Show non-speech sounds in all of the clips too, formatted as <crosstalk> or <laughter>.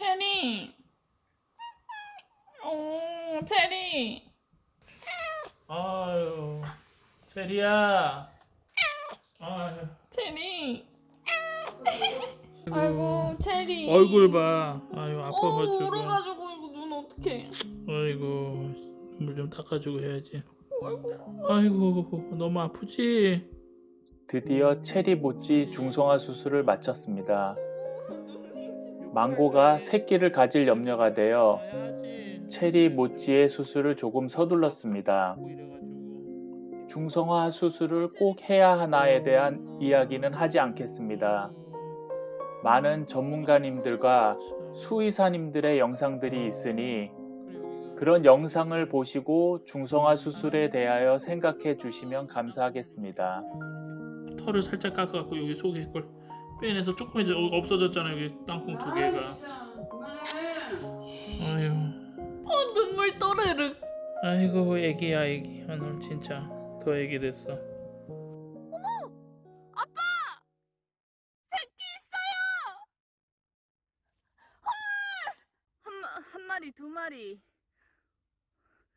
체리. 오, 체리. 아유, 체리야. 아유, 체리. 아이고, 체리. 얼굴 봐. 아유, 오, 아파가지고. 울어가지고 이거 눈 어떡해. 아이고, 물좀 닦아주고 해야지. 아이고. 아이고, 너무 아프지? 드디어 체리 모찌 중성화 수술을 마쳤습니다. 망고가 새끼를 가질 염려가 되어. 체리 모찌의 수술을 조금 서둘렀습니다. 중성화 수술을 꼭 해야 하나에 대한 이야기는 하지 않겠습니다. 많은 전문가님들과 수의사님들의 영상들이 있으니 그런 영상을 보시고 중성화 수술에 대하여 생각해 주시면 감사하겠습니다. 털을 살짝 깎아갖고 여기 속에 걸 빼내서 조금 이제 없어졌잖아요. 여기 땅콩 두 개가. 아유, 어, 눈물 또르륵. 아이고 애기야 애기. 오늘 진짜 더 애기 됐어. 새끼 있어요. 헐! 한, 마, 한 마리, 두 마리,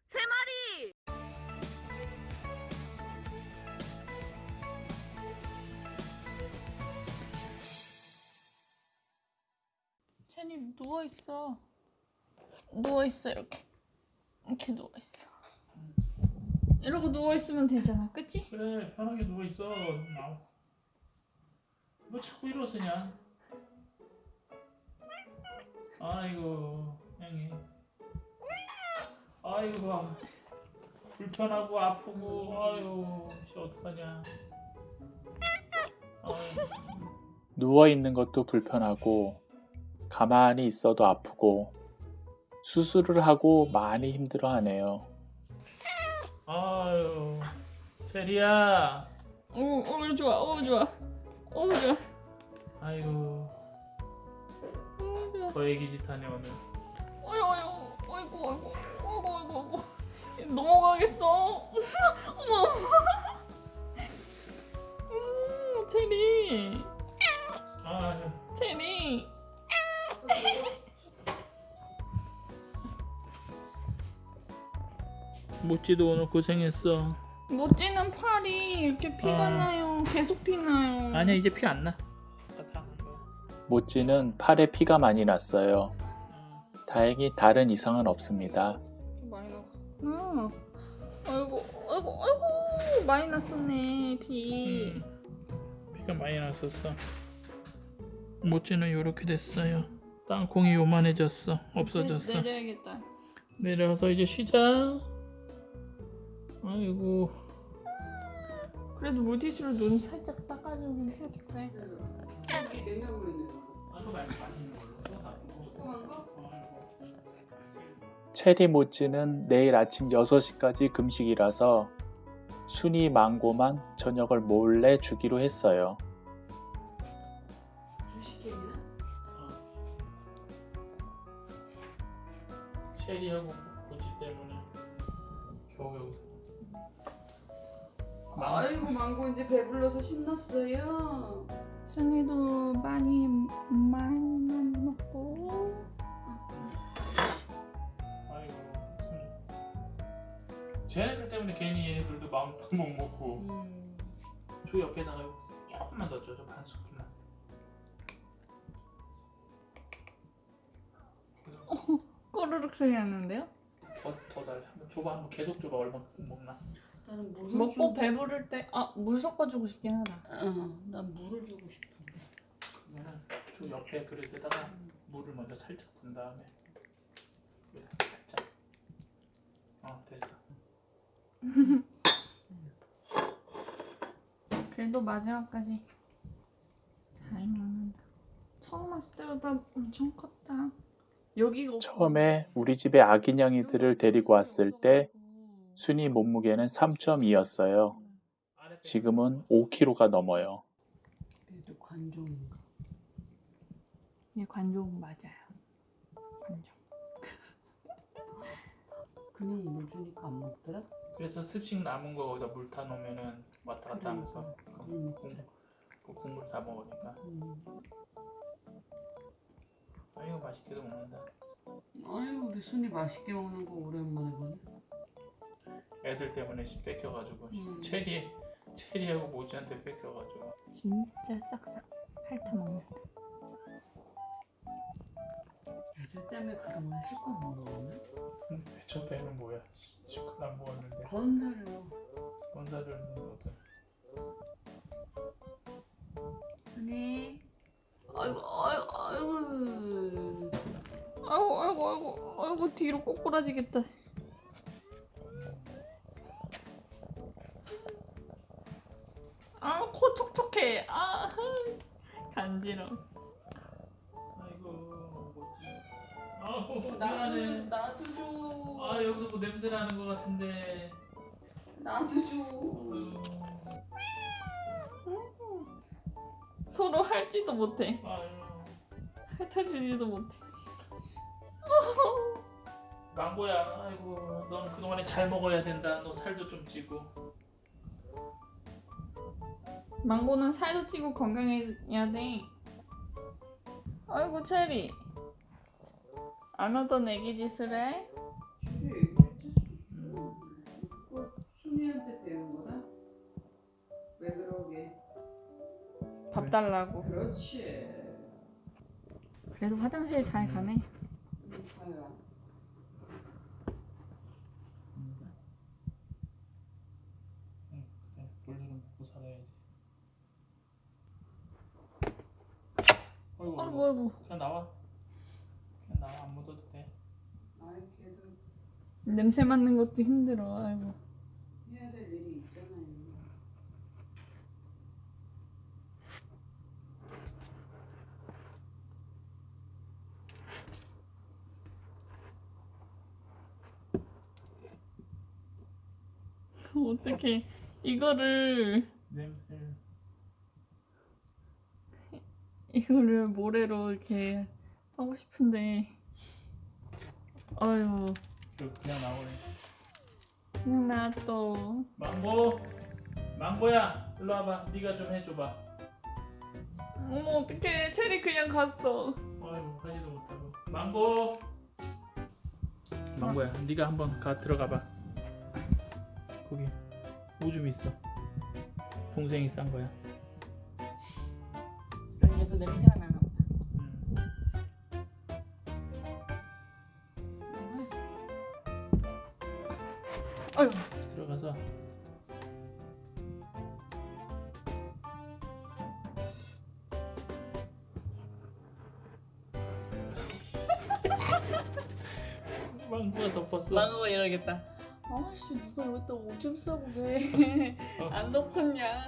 세 마리. 체니 누워 있어. 누워 있어 이렇게. 이렇게 누워 있어. 이러고 누워 있으면 되잖아, 그치? 그래 편하게 누워 있어. 나오. 뭐 자꾸 일어서냐? 아이고 형이. 아이고 아, 불편하고 아프고 아유 씨 어떡하냐. 아유. 누워 있는 것도 불편하고 가만히 있어도 아프고 수술을 하고 많이 힘들어 하네요. 아유 체리야. 오, 오 좋아, 오 좋아, 오 좋아, 아이고 오 좋아. 더 애기 짓하네 오늘. 어이구, 어이구, 어이구, 어이구, 어이구. 넘어가겠어. 모찌도 오늘 고생했어. 못지는 팔이 이렇게 피가 아. 나요. 계속 피나요. 아니야 이제 피 안 나. 아까 다한 거. 모찌는 팔에 피가 많이 났어요. 어. 다행히 다른 이상은 없습니다. 많이 났구나. 아이고, 아이고, 아이고, 많이 났었네 피. 음, 피가 많이 났었어. 모찌는 이렇게 됐어요. 땅콩이 요만해졌어. 없어졌어. 내, 내려야겠다. 내려와서 이제 쉬자. 아이고. 그래도 물티슈로 눈 살짝 닦아주긴 해야 될 거야. 체리 모찌는 내일 아침 6시까지 금식이라서 순이 망고만 저녁을 몰래 주기로 했어요. 체리하고 모찌 때문에 겨우 여기서. 아이고 망고 이제 배불러서 신났어요. 순이도 많이 많이만 먹고. 아이고. 순. 쟤네들 때문에 괜히 얘네들도 마음도 못 먹고. 음. 저 옆에다가 조금만 더 쪄줘 반 스푼만. 꼬르륵 소리 나는데요? 더 더 달래. 한번 줘봐. 한번 계속 줘봐. 얼마나 먹나. 나는 물 먹고 배부를 때 아 물 섞어주고 싶긴 하다. 어, 난 물을 주고 싶어. 그러면은 저 옆에 그릇에다가 물을 먼저 살짝 분 다음에 여기다 살짝. 어 됐어. <laughs> 그래도 마지막까지 잘 먹는다. 처음 왔을 때보다 엄청 컸다. 여기가 처음에 우리 집에 아기냥이들을 데리고 왔을 때 순이 몸무게는 3.2였어요. 지금은 5kg가 넘어요. 얘도 관종인가? 얘 관종 맞아요. 관종. <laughs> 그냥 물 주니까 안 먹더라? 그래서 습식 남은 거 거기다 물 타 놓으면은 왔다 갔다 하면서 국. 그 국물 다 먹으니까. 음. 아이고 맛있게도 먹는다. 아유 우리 순이 맛있게 먹는 거 오랜만에 보네. 애들 때문에 씨 뺏겨가지고 음. 체리 체리하고 모지한테 뺏겨가지고. 진짜 싹싹 핥아 먹는다. 애들 때문에 그동안 실컷 먹는. 음, 저 배는 뭐야? 시큰 안 먹었는데 건사료. 원사를 먹었다. 순이. 아이고 아이고 아이고. 아이고 아이고 아이고 아이고 뒤로 꼬꾸라지겠다. 간지러. 아이고 뭐지? 아우 나도 미안해. 나도 줘. 아 여기서 뭐 냄새 나는 것 같은데. 나도 줘. 아유, 서로 할지도 못해. 아유. 핥아주지도 못해. 망고야, 아이고, 넌 그동안에 잘 먹어야 된다. 너 살도 좀 찌고. 망고는 살도 찌고 건강해야 돼. 아이고 체리. 안 하던 애기 짓을 해? 그거 순이한테 배운 거다. 왜 그러게? 밥 달라고. 그렇지. 그래도 화장실 잘 가네. 음, 가요. 응, 그래, 볼일은 먹고 살아야지. 아이고, 아이고 아이고. 그냥 나와. 그냥 나와, 안 묻어도 돼. 아이 걔도 냄새 맡는 것도 힘들어. 아이고. 해야 될 일이 있잖아요. <laughs> 어떻게 이거를 냄새를. 이거를 모래로 이렇게 하고 싶은데. 아유 저 그냥 나오네. 그냥 놔둬. 망고, 망고야, 일로 와봐. 네가 좀 해줘봐. 어머 어떡해 체리 그냥 갔어. 아이고, 하지도 못하고. 망고. 망고야, 네가 한번 가 들어가봐. 거기 오줌 있어. 동생이 싼 거야. 얘도 냄새가 나나 보다. 음. 아유 들어가서 <laughs> 망고가 덮었어. 망고가 이러겠다. 아씨 누가 여기다 오줌 싸고 왜 안 덮었냐?